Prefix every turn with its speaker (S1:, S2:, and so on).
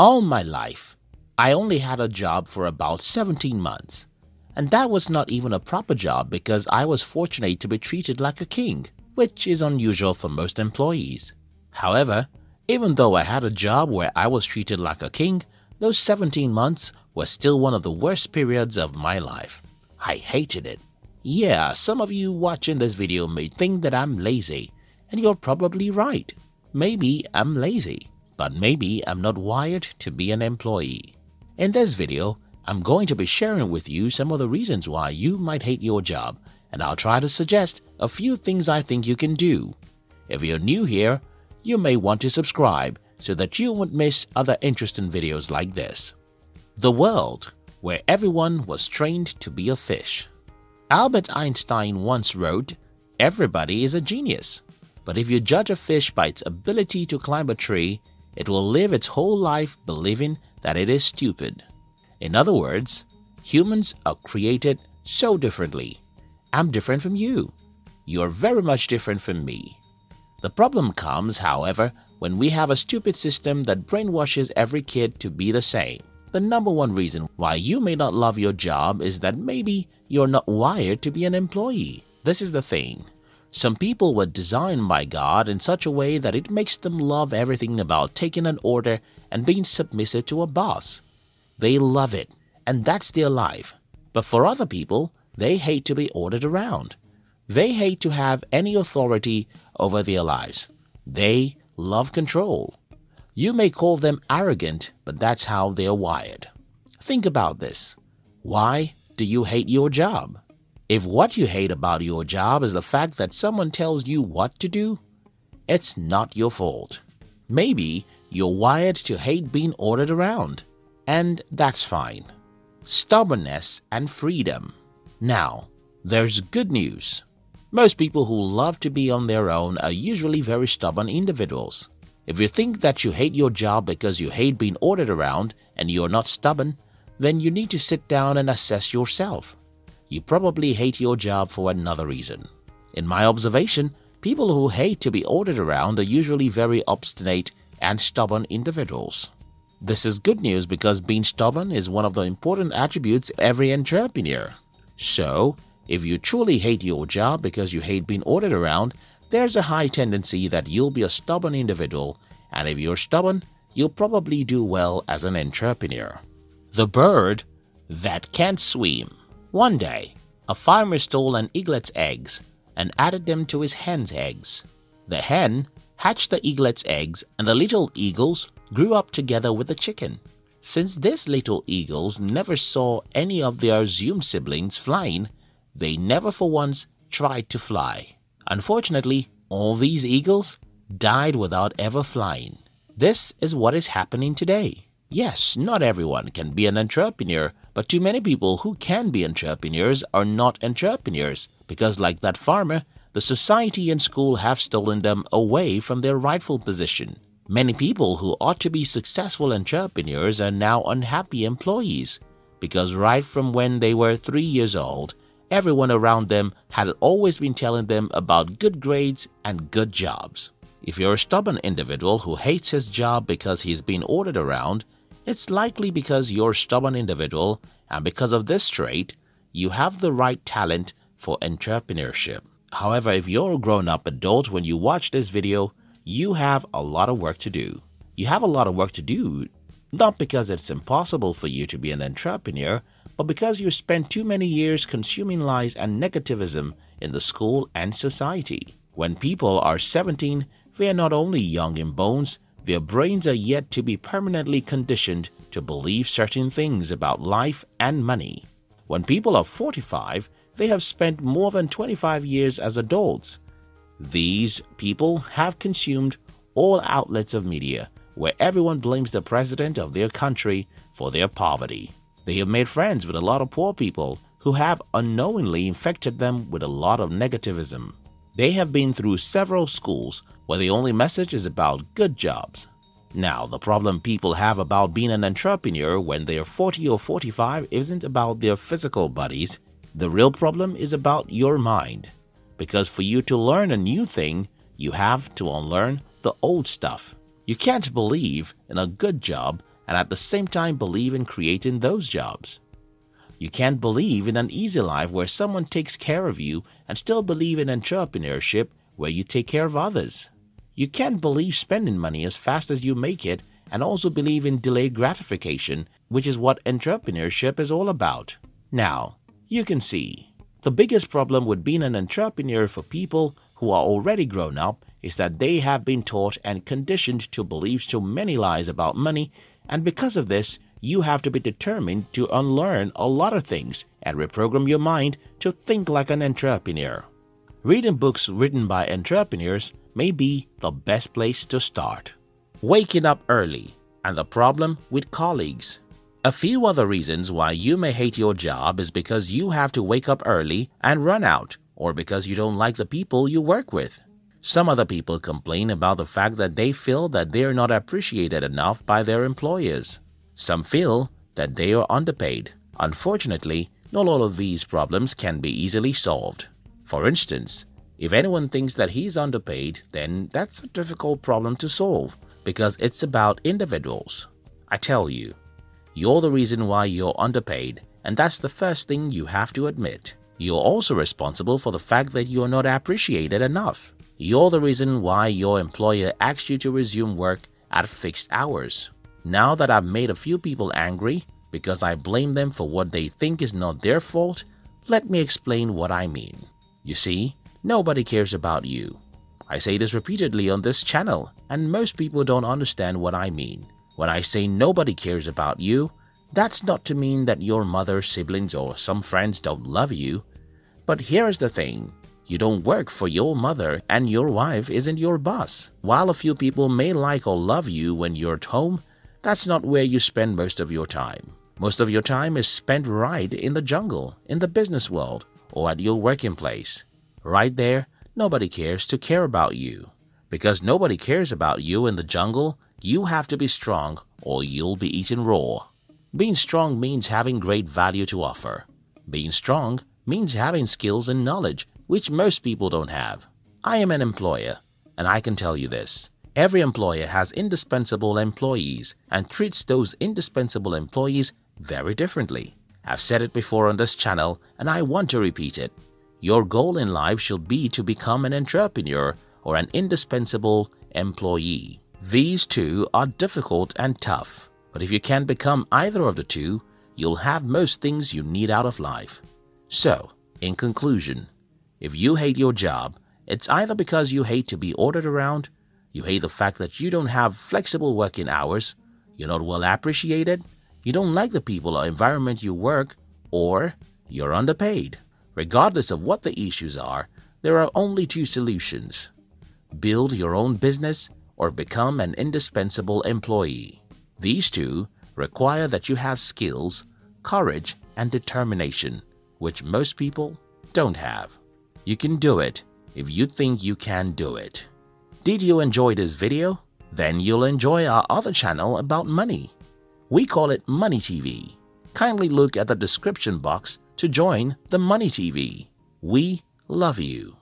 S1: All my life, I only had a job for about 17 months. And that was not even a proper job because I was fortunate to be treated like a king, which is unusual for most employees. However, even though I had a job where I was treated like a king, those 17 months were still one of the worst periods of my life. I hated it. Yeah, some of you watching this video may think that I'm lazy, and you're probably right. Maybe I'm lazy, but maybe I'm not wired to be an employee. In this video, I'm going to be sharing with you some of the reasons why you might hate your job and I'll try to suggest a few things I think you can do. If you're new here, you may want to subscribe so that you won't miss other interesting videos like this. The world where everyone was trained to be a fish. Albert Einstein once wrote, Everybody is a genius, but if you judge a fish by its ability to climb a tree, it will live its whole life believing that it is stupid. In other words, humans are created so differently. I'm different from you. You're very much different from me. The problem comes, however, when we have a stupid system that brainwashes every kid to be the same. The number one reason why you may not love your job is that maybe you're not wired to be an employee. This is the thing. Some people were designed by God in such a way that it makes them love everything about taking an order and being submissive to a boss. They love it, and that's their life. But for other people, they hate to be ordered around. They hate to have any authority over their lives. They love control. You may call them arrogant, but that's how they're wired. Think about this. Why do you hate your job? If what you hate about your job is the fact that someone tells you what to do, it's not your fault. Maybe you're wired to hate being ordered around, and that's fine. Stubbornness and freedom. Now, there's good news. Most people who love to be on their own are usually very stubborn individuals. If you think that you hate your job because you hate being ordered around and you're not stubborn, then you need to sit down and assess yourself. You probably hate your job for another reason. In my observation, people who hate to be ordered around are usually very obstinate and stubborn individuals. This is good news because being stubborn is one of the important attributes of every entrepreneur. So, if you truly hate your job because you hate being ordered around, there's a high tendency that you'll be a stubborn individual, and if you're stubborn, you'll probably do well as an entrepreneur. The bird that can't swim. One day, a farmer stole an eaglet's eggs and added them to his hen's eggs. The hen hatched the eaglet's eggs and the little eagles grew up together with the chicken. Since these little eagles never saw any of their assumed siblings flying, they never for once tried to fly. Unfortunately, all these eagles died without ever flying. This is what is happening today. Yes, not everyone can be an entrepreneur, but too many people who can be entrepreneurs are not entrepreneurs because like that farmer, the society and school have stolen them away from their rightful position. Many people who ought to be successful entrepreneurs are now unhappy employees because right from when they were three years old, everyone around them had always been telling them about good grades and good jobs. If you're a stubborn individual who hates his job because he's been ordered around, it's likely because you're a stubborn individual and because of this trait, you have the right talent for entrepreneurship. However, if you're a grown-up adult when you watch this video, you have a lot of work to do. You have a lot of work to do not because it's impossible for you to be an entrepreneur, but because you spent too many years consuming lies and negativism in the school and society. When people are 17, they are not only young in bones, their brains are yet to be permanently conditioned to believe certain things about life and money. When people are 45, they have spent more than 25 years as adults. These people have consumed all outlets of media where everyone blames the president of their country for their poverty. They have made friends with a lot of poor people who have unknowingly infected them with a lot of negativism. They have been through several schools where the only message is about good jobs. Now, the problem people have about being an entrepreneur when they are 40 or 45 isn't about their physical bodies. The real problem is about your mind. Because for you to learn a new thing, you have to unlearn the old stuff. You can't believe in a good job and at the same time believe in creating those jobs. You can't believe in an easy life where someone takes care of you and still believe in entrepreneurship where you take care of others. You can't believe spending money as fast as you make it and also believe in delayed gratification, which is what entrepreneurship is all about. Now, you can see, the biggest problem with being an entrepreneur for people who are already grown up is that they have been taught and conditioned to believe so many lies about money and because of this you have to be determined to unlearn a lot of things and reprogram your mind to think like an entrepreneur. Reading books written by entrepreneurs may be the best place to start. Waking up early and the problem with colleagues. A few other reasons why you may hate your job is because you have to wake up early and run out or because you don't like the people you work with. Some other people complain about the fact that they feel that they are not appreciated enough by their employers. Some feel that they are underpaid. Unfortunately, not all of these problems can be easily solved. For instance, if anyone thinks that he's underpaid, then that's a difficult problem to solve because it's about individuals. I tell you, you're the reason why you're underpaid and that's the first thing you have to admit. You're also responsible for the fact that you're not appreciated enough. You're the reason why your employer asks you to resume work at fixed hours. Now that I've made a few people angry because I blame them for what they think is not their fault, let me explain what I mean. You see, nobody cares about you. I say this repeatedly on this channel and most people don't understand what I mean. When I say nobody cares about you, that's not to mean that your mother, siblings or some friends don't love you. But here's the thing. You don't work for your mother and your wife isn't your boss. While a few people may like or love you when you're at home, that's not where you spend most of your time. Most of your time is spent right in the jungle, in the business world, or at your working place. Right there, nobody cares to care about you. Because nobody cares about you in the jungle, you have to be strong or you'll be eaten raw. Being strong means having great value to offer. Being strong means having skills and knowledge which most people don't have. I am an employer and I can tell you this. Every employer has indispensable employees and treats those indispensable employees very differently. I've said it before on this channel and I want to repeat it. Your goal in life should be to become an entrepreneur or an indispensable employee. These two are difficult and tough, but if you can become either of the two, you'll have most things you need out of life. So, in conclusion, if you hate your job, it's either because you hate to be ordered around, you hate the fact that you don't have flexible working hours, you're not well appreciated, you don't like the people or environment you work, or you're underpaid. Regardless of what the issues are, there are only two solutions. Build your own business or become an indispensable employee. These two require that you have skills, courage, and determination which most people don't have. You can do it if you think you can do it. Did you enjoy this video? Then you'll enjoy our other channel about money. We call it Money TV. Kindly look at the description box to join the Money TV. We love you.